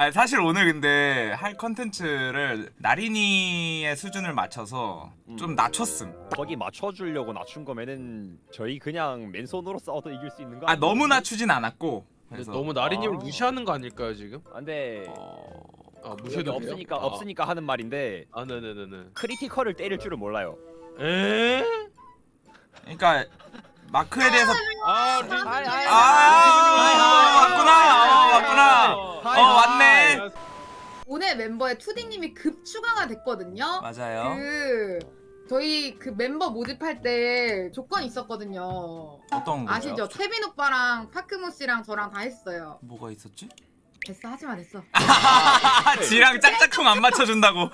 아니, 사실 오늘 근데 할 컨텐츠를 나린이의 수준을 맞춰서 좀 낮췄음. 거기 맞춰주려고 낮춘 거면은 저희 그냥 맨손으로 싸워도 이길 수 있는 거 아 아니에요? 너무 낮추진 않았고. 그래서 너무 나리님을 아. 무시하는 거 아닐까요 지금? 아, 근데 어... 아 무시해도 돼요? 없으니까 아. 없으니까 하는 말인데 아 네네네네. critical을 때릴 줄은 몰라요. 에? 그러니까 마크에 대해서 아, 리... 아이, 아이, 아, 왔구나. 어, 왔구나. hi, 어, hi. 왔네. 오늘 멤버에 투디님이 급 추가가 됐거든요. 맞아요. 그 저희 그 멤버 모집할 때 조건이 있었거든요. 어떤 거죠? 아시죠? 태빈 오빠랑 파크모 씨랑 저랑 다 했어요. 뭐가 있었지? 됐어 하지마 됐어. 지랑 짝짝꿍 안 맞춰준다고.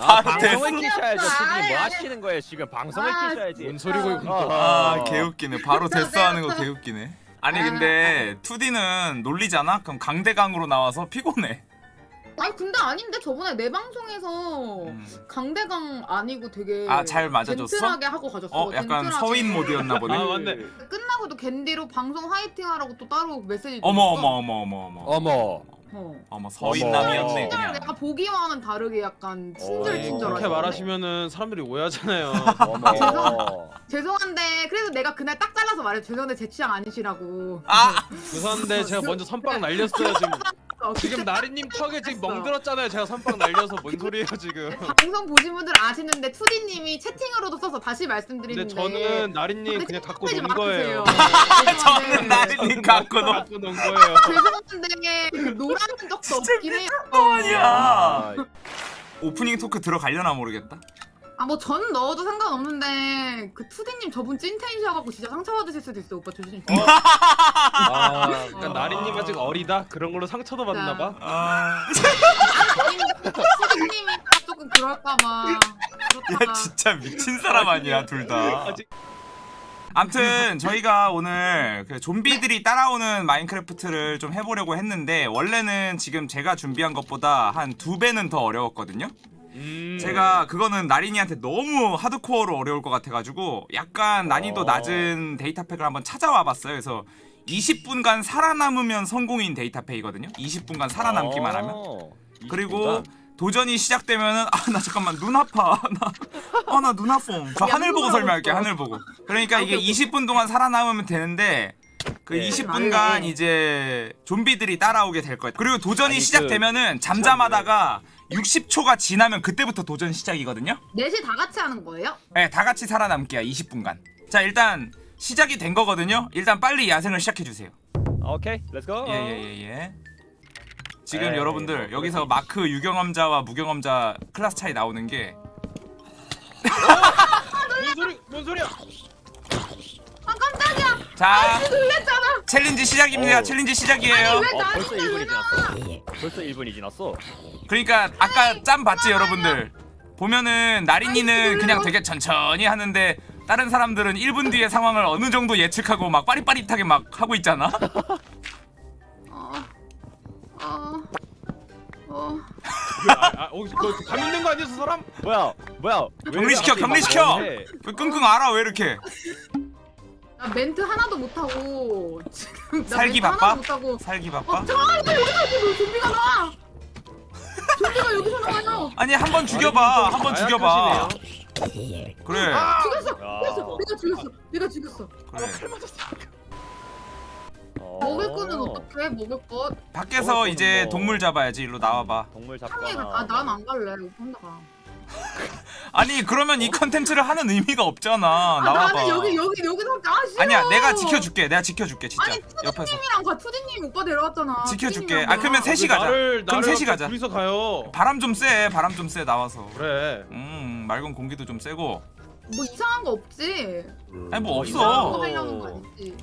아, 바로 방송을. 끼셔야죠. 지금 아이, 뭐 아이. 하시는 거예요? 지금 방송을 아, 끼셔야지. 뭔 소리고. 아, 아 개웃기네. 바로 됐어 하는 거 개웃기네. 아니 근데 2D는 놀리잖아? 그럼 강대강으로 나와서 피곤해. 아니 근데 아닌데 저번에 내 방송에서 음. 강대강 아니고 되게 아, 잘 맞아줬어? 젠틀하게 하고 가졌어. 어 약간 젠틀하게. 서인 모드였나 보네. 아 맞네. 끝나고도 겐디로 방송 화이팅 하라고 또 따로 메시지. 어머. 어머 어머 어머 어머. 어머. 어. 어머 서인남이었네 그냥. 내가 보기와는 다르게 약간 친절 어, 친절하게. 그렇게 말하시면은 사람들이 오해하잖아요. 어머. 죄송한데 그래도 내가 그날 딱 잘라서 말해 죄송한데 제 취향 아니시라고. 아 죄송한데 제가 먼저 선빵 날렸어요 지금. 어, 지금 나리님 딱 턱에 지금. 멍들었잖아요. 제가 선빵 날려서 뭔 소리예요 지금? 방송 보신 분들 아시는데 투디님이 채팅으로도 써서 다시 말씀드리는데. 저는 나리님 그냥 갖고 논 거예요. 저는 나린이 갖고 놀 갖고 논 거예요. 죄송한데 그 노라는 적도 없긴 해요. 아니야. 아, 오프닝 토크 들어가려나 모르겠다. 아 뭐 전 넣어도 상관없는데 그 투디님 저분 찐텐이셔갖고 진짜 상처받으실 수도 있어 오빠 조심. 어? 아, 그러니까 어. 나리님 아직 어리다 그런 걸로 상처도 받나 봐. 아, 투디님이 조금 그럴까봐. 야. 진짜 미친 사람 아니야 둘 다. 아직 암튼 저희가 오늘 그 좀비들이 따라오는 마인크래프트를 좀 해보려고 했는데 원래는 지금 제가 준비한 것보다 한 두 배는 더 어려웠거든요. 음. 제가 그거는 나린이한테 너무 하드코어로 어려울 것 같아가지고 약간 난이도 어. 낮은 데이터팩을 한번 찾아와 봤어요. 그래서 20분간 살아남으면 성공인 데이터팩이거든요. 20분간 살아남기만 하면. 어, 그리고 20분간? 도전이 시작되면은 아 나 잠깐만 눈 아파 나아나 눈 아파 저 하늘 보고 양보하고 설명할게 있어. 하늘 보고 그러니까 이게 오케이, 오케이. 20분 동안 살아남으면 되는데 그 네. 20분간 네. 이제 좀비들이 따라오게 될 거예요 그리고 도전이 아니, 그- 시작되면은 잠잠하다가 60초가 지나면 그때부터 도전 시작이거든요 넷이 다 같이 하는 거예요? 네, 다 같이 살아남기야 20분간 자 일단 시작이 된 거거든요 일단 빨리 야생을 시작해주세요 아, 오케이, let's go. 예예예 예. 지금 에이, 여러분들 뭐 여기서 마크 유경험자와 무경험자 클래스 차이 나오는 게 뭔 소리? 뭔 소리야? 아 깜짝이야. 자, 놀랬잖아. challenge 시작입니다. 어. challenge 시작이에요. 어, 벌써 1분이 지났어. 벌써 1분이 지났어. 그러니까 아까 짬 봤지 여러분들. 보면은 나린이는 그냥 되게 천천히 하는데 다른 사람들은 1분 뒤의 상황을 어느 정도 예측하고 막 빠릿빠릿하게 막 하고 있잖아. 어. 어. 어. 아, 아, 어, 그 감염된 거 아니었어 사람? 뭐야? 뭐야? 왜 격리시켜, 격리시켜! 왜 끙끙 알아 왜 이렇게? 나 멘트 하나도 못하고 지금 나 살기 멘트 바빠? 하나도 못하고 살기 어 바빠? 잠깐만 여기서 뭐 좀비가 나와 좀비가 여기서 나와요 아니 한 번 죽여봐. 한 번 죽여봐. 그래. 죽였어 야. 죽였어 내가 죽였어 내가 죽였어 그래. 어. 먹을 거는 어떻게 먹을 것 밖에서 먹을 이제 뭐. 동물 잡아야지. 일로 나와봐. 동물 잡거나. 아 난 안 갈래 이거 혼자 가 아니 그러면 이 컨텐츠를 하는 의미가 없잖아. 아, 나와봐. 나는 여기 여기 여기서 가 싫어 아니야 내가 지켜줄게. 내가 지켜줄게 진짜. 아니 옆에서. 투디님이랑 가 투디님 오빠 데려왔잖아 지켜줄게. 아, 그러면 가. 셋이 가자. 나를 그럼 나를 셋이 가자. 둘이서 가요. 바람 좀 쐬. 바람 좀 쐬 나와서. 그래. 음 맑은 공기도 좀 쐬고. 뭐 이상한 거 없지 아니 뭐 이상한 거 없어. 하려는 거 아니지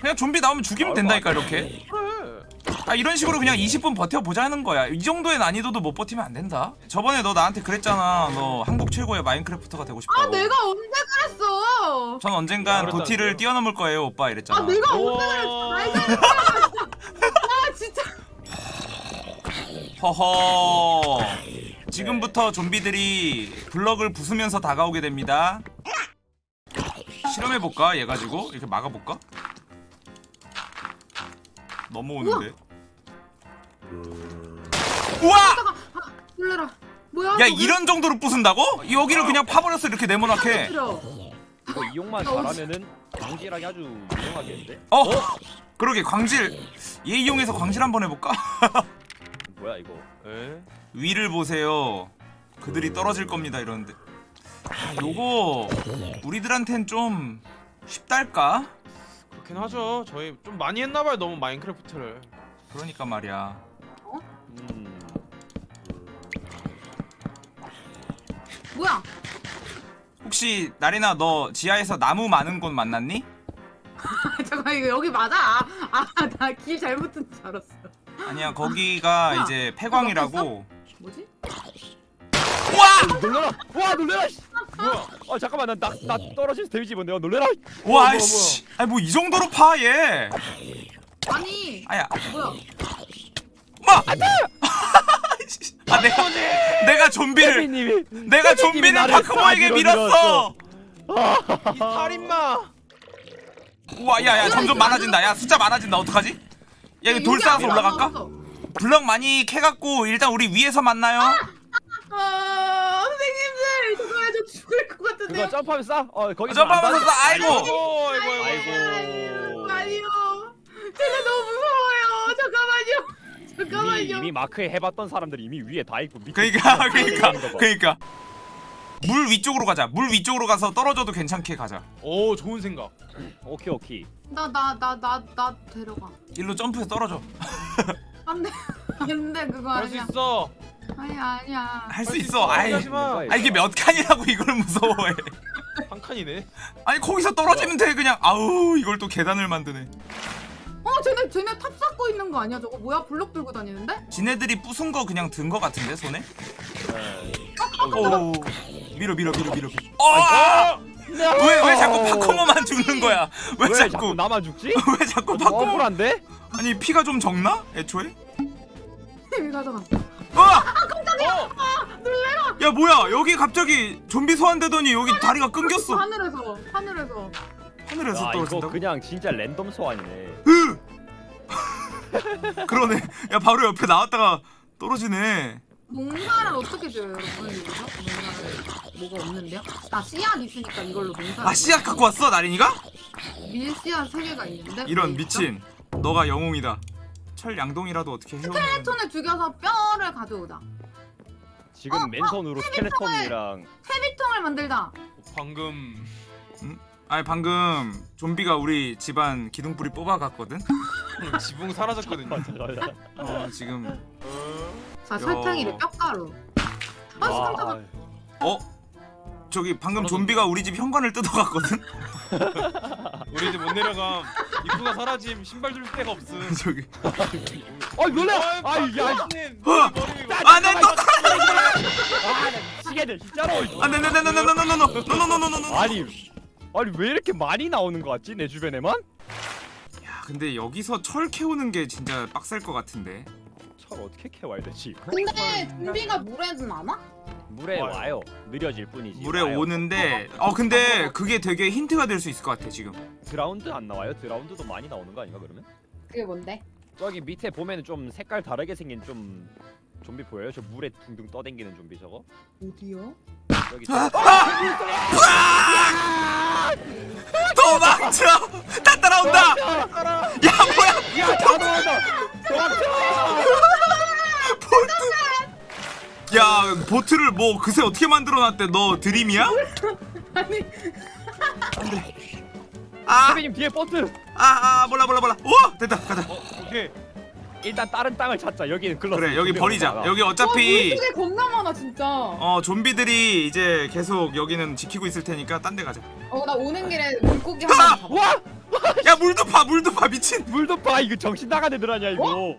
그냥 좀비 나오면 죽이면 된다니까 이렇게. 그래. 아 이런 식으로 그냥 20분 버텨보자는 거야. 이 정도의 난이도도 못 버티면 안 된다. 저번에 너 나한테 그랬잖아. 너 한국 최고의 마인크래프터가 되고 싶다고. 아 내가 언제 그랬어 전 언젠간? 도티를 뛰어넘을 거예요 오빠 이랬잖아. 아 내가 언제. 그랬어 아 진짜 허허. 지금부터 좀비들이 블럭을 부수면서 다가오게 됩니다. 실험해 볼까? 얘 가지고 이렇게 막아 볼까? 넘어오는데. 우와! 놀래라 뭐야 야 저게? 이런 정도로 부순다고? 여기를 그냥 파버렸어 이렇게 네모나게. 이거 이용만 잘하면은 광질하기 아주 유용하겠는데? 어? 그러게 광질 얘 이용해서 광질 한번 해볼까? 뭐야 이거? 에? 위를 보세요. 그들이 떨어질 겁니다 이러는데. 아, 요거 우리들한텐 좀 쉽달까? 그렇긴 하죠. 저희 좀 많이 했나봐요. 너무 마인크래프트를. 그러니까 말이야. 음. 뭐야 혹시 나리나 너 지하에서 나무 많은 곳 만났니? 잠깐 이거 여기 맞아 아나 길 잘못 든 줄 알았어 아니야 거기가 뭐야? 이제 폐광이라고. 뭐지 와! 놀래라! 와 놀래라! 씨! 뭐야? 어 잠깐만 나나 떨어질 데미지 뭔데? 어, 놀래라! 와 씨. 아니 뭐 이 정도로 파 얘. 아니 아야. 뭐야 뭐? 아 내가 내가 좀비를 태빈님이 내가 좀비는 나를 파크모에게 싹 밀었어. 이 살인마. 우와 야야 점점 많아진다. 야 숫자 많아진다. 어떡하지? 야 이거 돌 쌓아서 올라갈까? 블럭 많이 캐갖고 일단 우리 위에서 만나요. 아 선생님들 잠깐만 저 죽을 것 같은데요 그거 점프하면 싸? 어 거기 점프하면서 싸. 아이고. 아이고 아이고. 아니요 제가 너무 무서워요 잠깐만요 잠깐만요 이미, 이미 마크에 해봤던 사람들이 이미 위에 다 있고 밑에 그러니까 그러니까 있는 거 봐. 그러니까 물 위쪽으로 가자. 물 위쪽으로 가서 떨어져도 괜찮게 가자. 오 좋은 생각. 오케이 오케이 나 나 나 나 나 데려가 일로 점프해서 떨어져. 안돼 안돼 그거 수 아니야 있어. 아니 아니야 할수 있어. 있어. 아이. 하지 마. 아 이게 몇 칸이라고 이걸 무서워해. 한 칸이네. 아니 거기서 떨어지면 돼 그냥. 아우 이걸 또 계단을 만드네. 어 쟤네 쟤네 탑 쌓고 있는 거 아니야 저거 뭐야 블록 들고 다니는데 지네들이 부순 거 그냥 든 거 같은데 손에? 네. 오 밀어 밀어 밀어 밀어. 어! 왜왜 자꾸 파커머만 죽는 거야? 왜, 왜 자꾸 나만 죽지? 왜 자꾸 어, 파커머? 억울한데? 아니 피가 좀 적나? 애초에? 여기 가져가 어! 어. 야 뭐야 여기 갑자기 좀비 소환되더니 여기 다리가 끊겼어. 하늘에서 하늘에서 하늘에서 떨어진다고? 그냥 진짜 랜덤 소환이네 으! 그러네. 야 바로 옆에 나왔다가 떨어지네. 농사를 어떻게 지어요 여러분 농사를 뭐가 없는데요? 나 씨앗 있으니까 이걸로 농사 아 씨앗 갖고 왔어 나린이가? 밀 씨앗 세 개가 있는데 이런? 미친. 너가 영웅이다. 철 양동이라도 어떻게 해오면 스켈레톤을 죽여서 뼈를 가져오자 지금 어, 맨손으로 스켈레톤이랑 세비통을 만들자 방금 아니 방금 좀비가 우리 집안 기둥뿌리 뽑아갔거든? 지붕 사라졌거든요. 어 지금 자 야. 설탕이를 뼈가루 아 와, 깜짝아 어? 저기 방금 좀비가 우리 집 현관을 뜯어갔거든? 우리 이제 못 내려감. 입구가 사라짐. 신발 줄 데가 없음. 저기 어 놀래! 아, 아 이게 아 박사님, 어! 머리 이거. 안돼 또 아, 미치겠네 진짜로 안돼 안돼 안돼 안돼 안돼 안돼 안돼 안돼 아니 아니 왜 이렇게 많이 나오는 거 같지 내 주변에만? 야 근데 여기서 철 캐오는 게 진짜 빡셀 것 같은데 철 어떻게 캐와야 되지? 근데 좀비가 물에는 안 와? 물에 와요. 와요 느려질 뿐이지 물에 와요. 오는데 어 근데 그게 되게 힌트가 될 수 있을 것 같아 지금 드라운드 안 나와요? 드라운드도 많이 나오는 거 아닌가 그러면? 그게 뭔데? 저기 밑에 보면은 좀 색깔 다르게 생긴 좀 좀비 보여요? 저 물에 둥둥 떠댕기는 좀비 저거? 어디요? 도망쳐 다 따라온다 야 뭐야 야다 나온다! 도망쳐! 보트 야 보트를 뭐 그새 어떻게 만들어놨대? 너 드림이야? 아니. 아. 선배님 뒤에 보트! 아, 아 몰라 몰라 몰라. 우와! 됐다 가자. 어, 오케이. 일단 다른 땅을 찾자. 여기는 글렀어. 그래 여기 버리자. 여기 어차피 와, 물속에 겁나 많아 진짜. 어어 좀비들이 이제 계속 여기는 지키고 있을 테니까 딴 데 가자. 나 오는 길에 물고기 한번 잡아 와! 야 물도 파 물도 파 미친. 물도 봐 이거 정신 나간 애들 아니야 이거.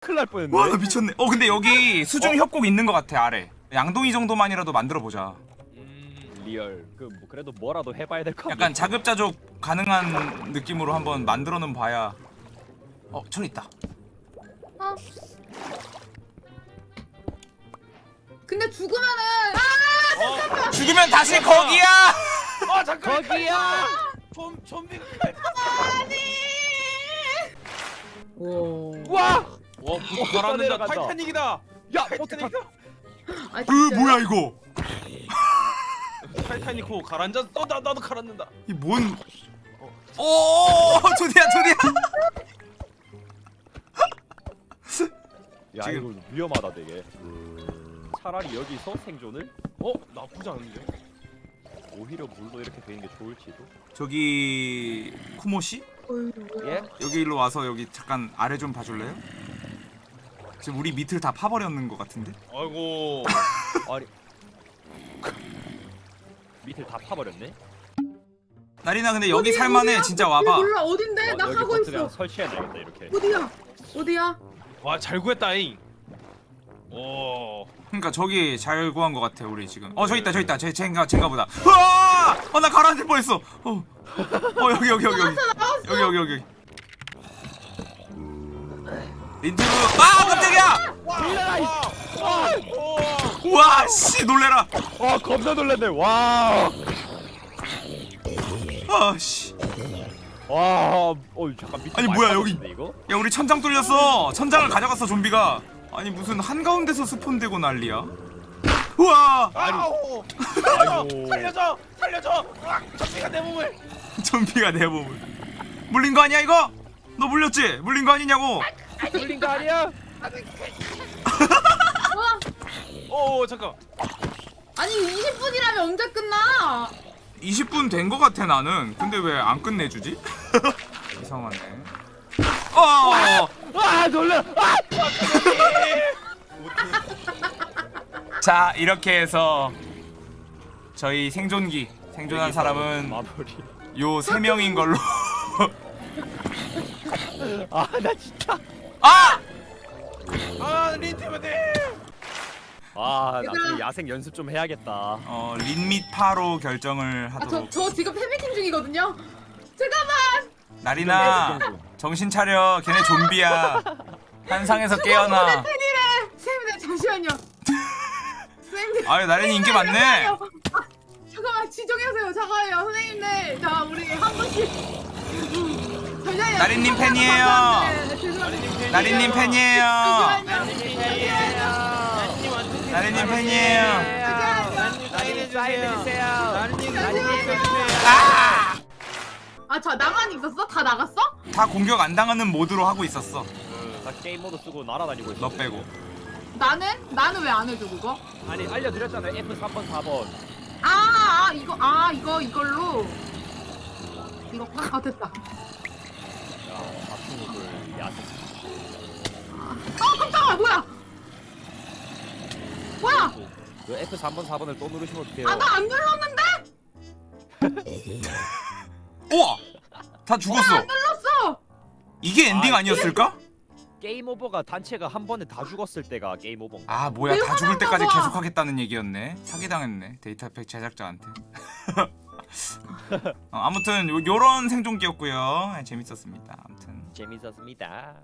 큰일 날 뻔했네. 와 나 미쳤네. 어 근데 여기 수중 협곡 있는 것 같아 아래. 양동이 정도만이라도 만들어 보자. 음, real. 그 뭐 그래도 뭐라도 해봐야 될거 아니야 약간 자급자족 가능한 느낌으로 한번 만들어는 봐야. 어 철 있다. 어. 근데 죽으면은 어, 죽으면 다시 거기야! 아 잠깐. 거기야! 좀 좀비가. 오 와! 와 내려간다. 타이타닉이다 야 타. 타이타닉 아, 으 진짜요? 뭐야 이거 타이타닉 호 가라앉아 또 나, 나도 가라앉는다 이뭔 오 조디야 조디야 야 지금- 이거 위험하다 되게. 차라리 여기서 생존을 어 나쁘지 않은데 오히려 물로 이렇게 되는 게 좋을지도. 저기 쿠모 씨. 예? 여기 일로 와서 여기 잠깐 아래 좀 봐줄래요? 지금 우리 밑을 다 파버렸는 것 같은데 아이고 아니 밑을 다 파버렸네. 나리나 근데 여기 어디야, 살만해 어디야? 진짜 어디 와봐 몰라 어딘데? 어, 나 여기 가고 보트 있어. 그냥 설치해놔야겠다 이렇게. 어디야? 어디야? 와 잘 구했다잉 오 그러니까 저기 잘 구한 것 같아 우리 지금. 어저 있다 저 있다. 제 쟤인가 쟤인가 보다. 으아 어나 가라앉을 뻔했어. 어, 어 여기 여기 여기 여기. 여기 여기 여기 린트브. 아 깜짝이야! 와씨 놀래라. 와 겁나 놀랐네. 와. 아씨. 와. 어 잠깐 밑에 아니, 뭐야, 파버렸네, 이거? 야 우리 천장 뚫렸어. 천장을 가져갔어 좀비가 아니 무슨 한가운데서 스폰되고 난리야 우와 아우 아이고. 살려줘 살려줘 으악, 전비가 내 몸을 좀비가 내 몸을 물린 거 아니야 이거? 너 물렸지? 물린 거 아니냐고 물린 거 아니야? 오 잠깐 아니 20분이라면 언제 끝나? 20분 된 거 같아 나는 근데 왜 안 끝내주지? 이상하네 어 아 놀라. 아! 자 이렇게 해서 저희 생존기 생존한 사람은. 요 세 명인 걸로 아 나 진짜. 아! 아 린티브님 아. 나중에 야생 연습 좀 해야겠다. 어, 린밋 파로 결정을 아, 저, 하도록 저 지금 팬미팅 중이거든요. 잠깐만. 나리나 정신 차려 걔네 좀비야 한상에서 깨어나 팬이래. 쌤들 잠시만요. 쌤들. 아유 나린이 인기 많네. 아, 잠깐만 지정해주세요. 잠깐만요, 선생님들. 자, 우리 한 분씩. 잠시만요. 나린님 팬이에요. 네, 죄송합니다. 나린님 팬이에요. 나린님 팬이에요 나린이 주세요 나린이 아! 아, 저 나만 있었어? 다 나갔어? 다 공격 안 당하는 모드로 하고 있었어 나 게임 모드 쓰고 날아다니고 있어. 너 빼고 나는? 나는 왜 안 해줘, 그거? 아니 알려드렸잖아요. F 3번 4번. 아, 아, 이거, 아, 이거, 이걸로. 이거, 파- 아, 됐다. 야 아프니들 야생. 아, 깜짝아, 뭐야? 뭐야? 그 F 3번 4번을 또 누르시면 어떡해요? 아, 나 안 눌렀는데? 우와 다 죽었어 안 눌렀어! 이게 엔딩 아, 아니었을까? game over가 단체가 한 번에 다 죽었을 때가 game over. 아 뭐야 다 죽을 때까지 화난다고. 계속 하겠다는 얘기였네 사기당했네 data pack 제작자한테 어, 아무튼 요, 요런 생존기였고요 네, 재밌었습니다 아무튼 재밌었습니다.